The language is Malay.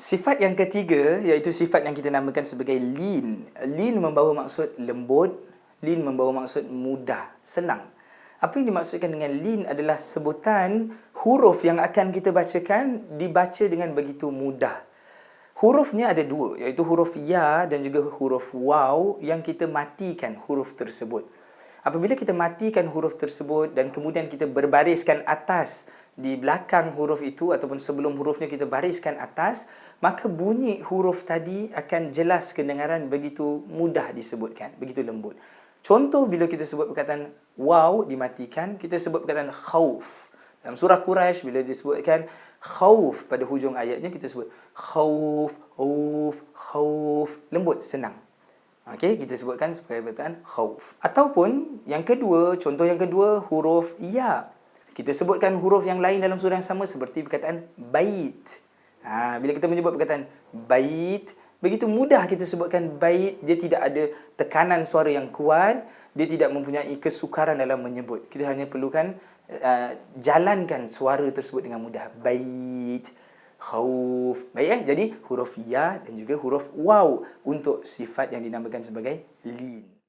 Sifat yang ketiga iaitu sifat yang kita namakan sebagai lin. Lin membawa maksud lembut, lin membawa maksud mudah, senang. Apa yang dimaksudkan dengan lin adalah sebutan huruf yang akan kita bacakan dibaca dengan begitu mudah. Hurufnya ada dua, iaitu huruf ya dan juga huruf waw yang kita matikan huruf tersebut. Apabila kita matikan huruf tersebut dan kemudian kita berbariskan atas di belakang huruf itu ataupun sebelum hurufnya kita bariskan atas, maka bunyi huruf tadi akan jelas kedengaran begitu mudah disebutkan, begitu lembut. Contoh bila kita sebut perkataan waw dimatikan, kita sebut perkataan khauf. Dalam surah Quraisy bila disebutkan khauf pada hujung ayatnya kita sebut khauf, khauf, khauf, lembut, senang. Okey, kita sebutkan sebagai perkataan khauf. Ataupun yang kedua, contoh yang kedua huruf ya. Kita sebutkan huruf yang lain dalam surah yang sama seperti perkataan bait. Ha, bila kita menyebut perkataan bait, begitu mudah kita sebutkan bait, dia tidak ada tekanan suara yang kuat, dia tidak mempunyai kesukaran dalam menyebut. Kita hanya perlukan uh, jalankan suara tersebut dengan mudah. Bait, khauf. Baik eh? Jadi huruf ya dan juga huruf waw untuk sifat yang dinamakan sebagai lin.